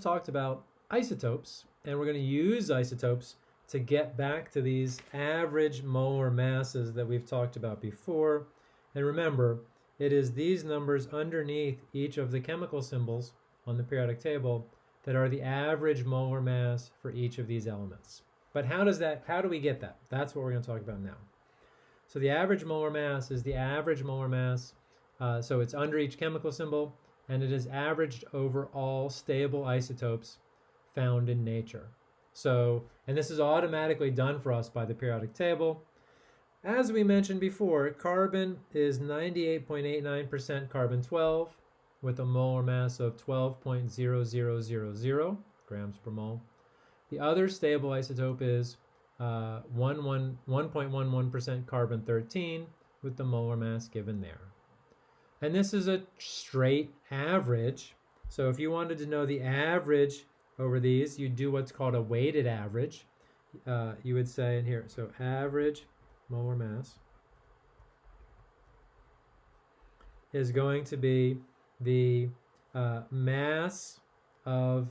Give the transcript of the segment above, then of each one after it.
talked about isotopes, and we're going to use isotopes to get back to these average molar masses that we've talked about before. And remember, it is these numbers underneath each of the chemical symbols on the periodic table that are the average molar mass for each of these elements. But how does that, how do we get that? That's what we're going to talk about now. So the average molar mass is the average molar mass. Uh, so it's under each chemical symbol, and it is averaged over all stable isotopes found in nature. So, and this is automatically done for us by the periodic table. As we mentioned before, carbon is 98.89% carbon 12 with a molar mass of 12.0000 grams per mole. The other stable isotope is 1.11% uh, carbon 13 with the molar mass given there. And this is a straight average. So if you wanted to know the average over these, you'd do what's called a weighted average. Uh, you would say in here, so average molar mass is going to be the uh, mass of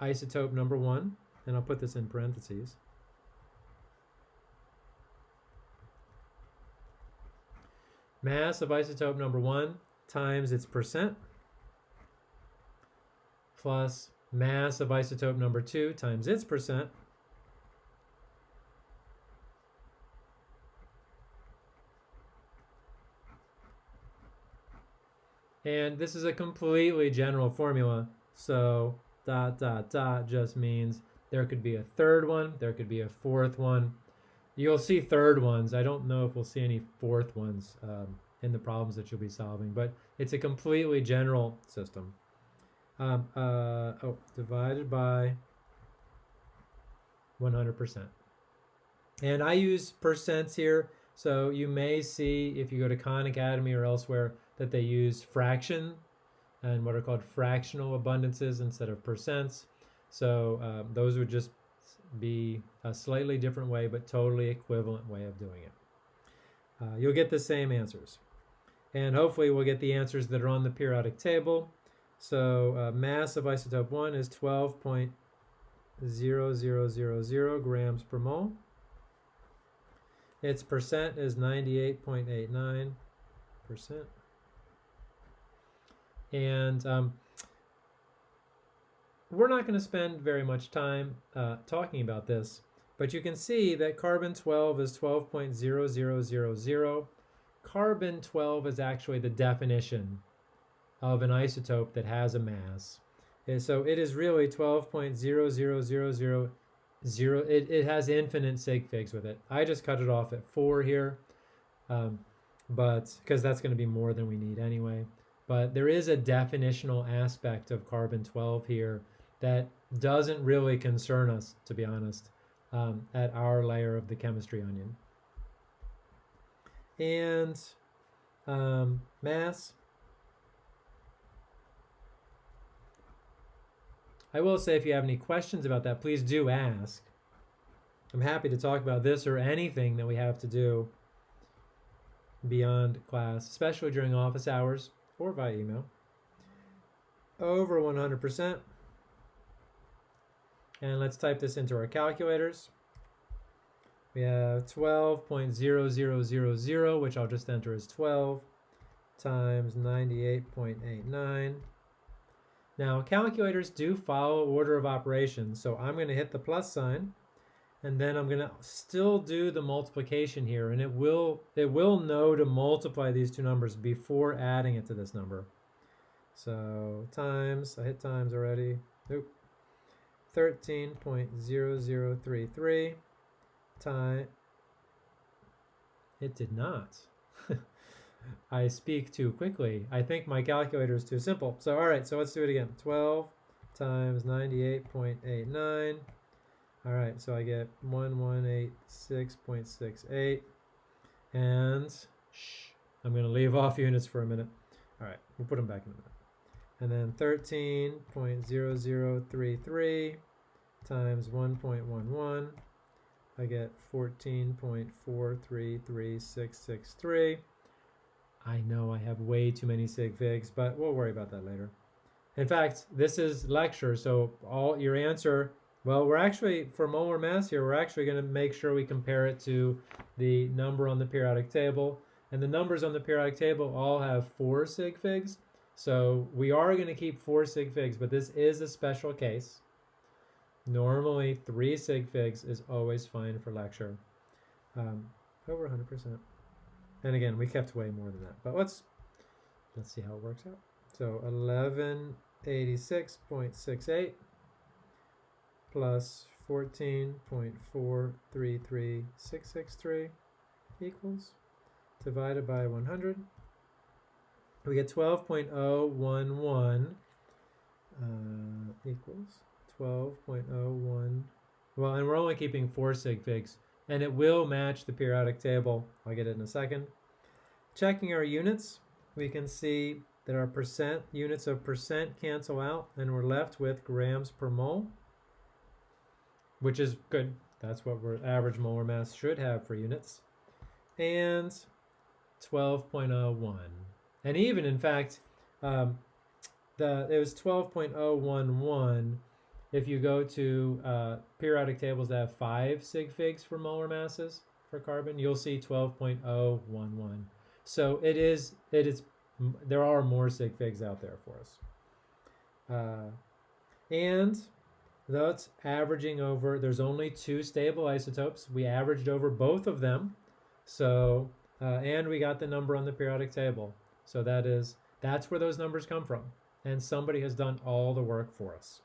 isotope number one, and I'll put this in parentheses. Mass of isotope number one times its percent plus mass of isotope number two times its percent And this is a completely general formula. So dot, dot, dot just means there could be a third one, there could be a fourth one. You'll see third ones. I don't know if we'll see any fourth ones um, in the problems that you'll be solving, but it's a completely general system. Um, uh, oh, divided by 100%. And I use percents here, so you may see if you go to Khan Academy or elsewhere, that they use fraction and what are called fractional abundances instead of percents. So um, those would just be a slightly different way, but totally equivalent way of doing it. Uh, you'll get the same answers. And hopefully we'll get the answers that are on the periodic table. So uh, mass of isotope 1 is 12.0000 grams per mole. Its percent is 98.89 percent. And um, we're not going to spend very much time uh, talking about this, but you can see that carbon 12 is 12.0000. Carbon 12 is actually the definition of an isotope that has a mass. And so it is really 12.00000. It, it has infinite sig figs with it. I just cut it off at 4 here, um, but because that's going to be more than we need anyway. But there is a definitional aspect of carbon-12 here that doesn't really concern us, to be honest, um, at our layer of the chemistry onion. And um, mass. I will say if you have any questions about that, please do ask. I'm happy to talk about this or anything that we have to do beyond class, especially during office hours or via email over 100%. And let's type this into our calculators. We have 12.0000, which I'll just enter as 12, times 98.89. Now, calculators do follow order of operations, so I'm going to hit the plus sign, and then I'm going to still do the multiplication here and it will it will know to multiply these two numbers before adding it to this number. So times I hit times already. Nope 13.0033 time it did not I speak too quickly I think my calculator is too simple so all right so let's do it again 12 times 98.89 all right, so I get 1186.68. And shh, I'm going to leave off units for a minute. All right, we'll put them back in a minute. And then 13.0033 times 1.11. I get 14.433663. I know I have way too many sig figs, but we'll worry about that later. In fact, this is lecture, so all your answer, well, we're actually, for molar mass here, we're actually going to make sure we compare it to the number on the periodic table. And the numbers on the periodic table all have four sig figs. So we are going to keep four sig figs, but this is a special case. Normally, three sig figs is always fine for lecture. Um, over 100%. And again, we kept way more than that. But let's let's see how it works out. So 1186.68 plus 14.433663 equals divided by 100. We get 12.011 uh, equals 12.01. Well, and we're only keeping four sig figs, and it will match the periodic table. I'll get it in a second. Checking our units, we can see that our percent units of percent cancel out, and we're left with grams per mole, which is good. That's what our average molar mass should have for units. And 12.01. And even, in fact, um, the it was 12.011 if you go to uh, periodic tables that have five sig figs for molar masses for carbon, you'll see 12.011. So it is, it is, there are more sig figs out there for us. Uh, and that's averaging over, there's only two stable isotopes. We averaged over both of them. So, uh, and we got the number on the periodic table. So that is, that's where those numbers come from. And somebody has done all the work for us.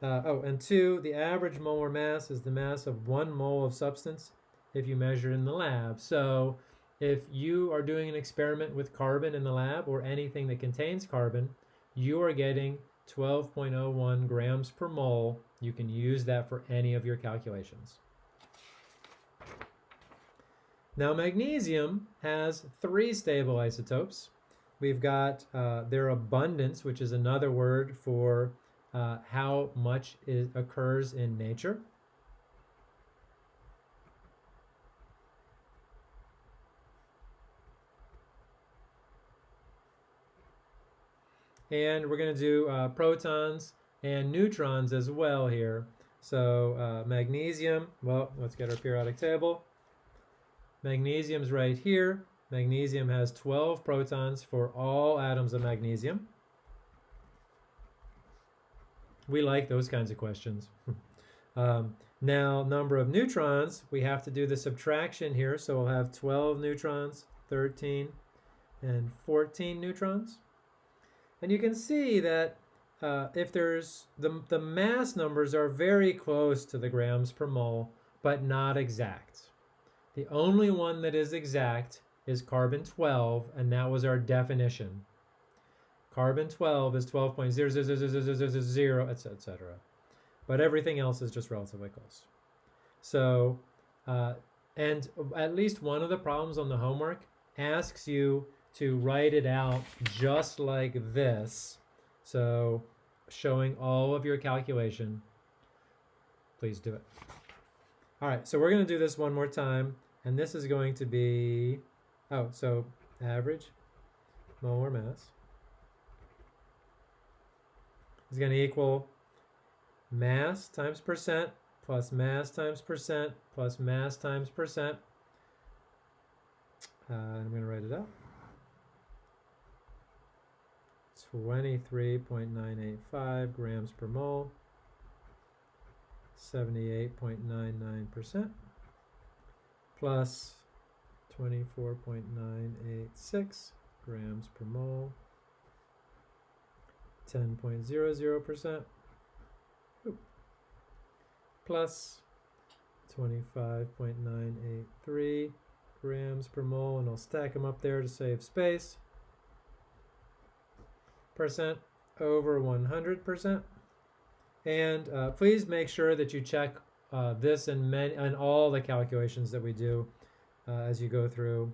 Uh, oh, and two, the average molar mass is the mass of one mole of substance if you measure in the lab. So if you are doing an experiment with carbon in the lab or anything that contains carbon, you are getting 12.01 grams per mole. You can use that for any of your calculations. Now magnesium has three stable isotopes. We've got uh, their abundance, which is another word for uh, how much is, occurs in nature. And we're going to do uh, protons and neutrons as well here. So uh, magnesium, well, let's get our periodic table. Magnesium's right here. Magnesium has 12 protons for all atoms of magnesium. We like those kinds of questions. um, now, number of neutrons, we have to do the subtraction here. So we'll have 12 neutrons, 13, and 14 neutrons. And you can see that uh, if there's, the, the mass numbers are very close to the grams per mole, but not exact. The only one that is exact is carbon 12, and that was our definition. Carbon 12 is 12.00000, etc. But everything else is just relatively close. So, uh, and at least one of the problems on the homework asks you to write it out just like this. So, showing all of your calculation. Please do it. All right, so we're going to do this one more time. And this is going to be, oh, so average molar mass is going to equal mass times percent plus mass times percent plus mass times percent. Uh, I'm going to write it out. 23.985 grams per mole, 78.99% plus 24.986 grams per mole, 10.00% plus 25.983 grams per mole, and I'll stack them up there to save space. Percent over 100%. And uh, please make sure that you check uh, this and, many, and all the calculations that we do uh, as you go through.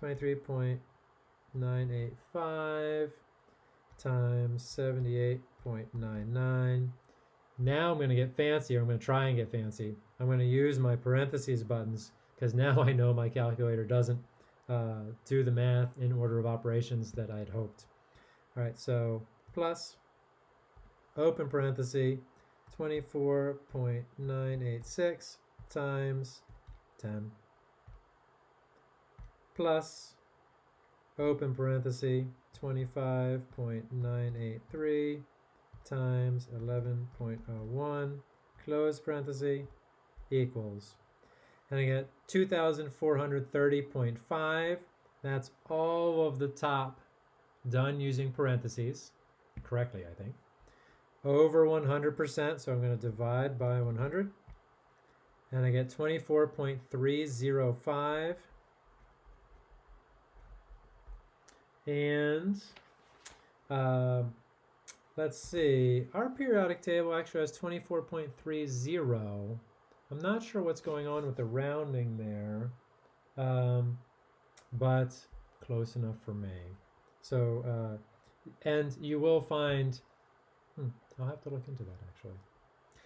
23.985 times 78.99. Now I'm going to get fancy, I'm going to try and get fancy. I'm going to use my parentheses buttons because now I know my calculator doesn't uh, do the math in order of operations that I had hoped. All right, so plus open parenthesis, 24.986 times 10 plus open parenthesis 25.983 times 11.01 close parenthesis equals. And I get 2430.5 that's all of the top done using parentheses correctly I think over 100% so I'm going to divide by 100 and I get 24.305 and uh, let's see. Our periodic table actually has 24.30 I'm not sure what's going on with the rounding there um, but close enough for me. So uh, and you will find hmm, I'll have to look into that actually.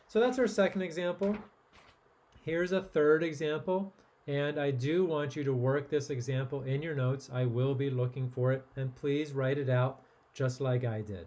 So that's our second example. Here's a third example and I do want you to work this example in your notes. I will be looking for it, and please write it out just like I did.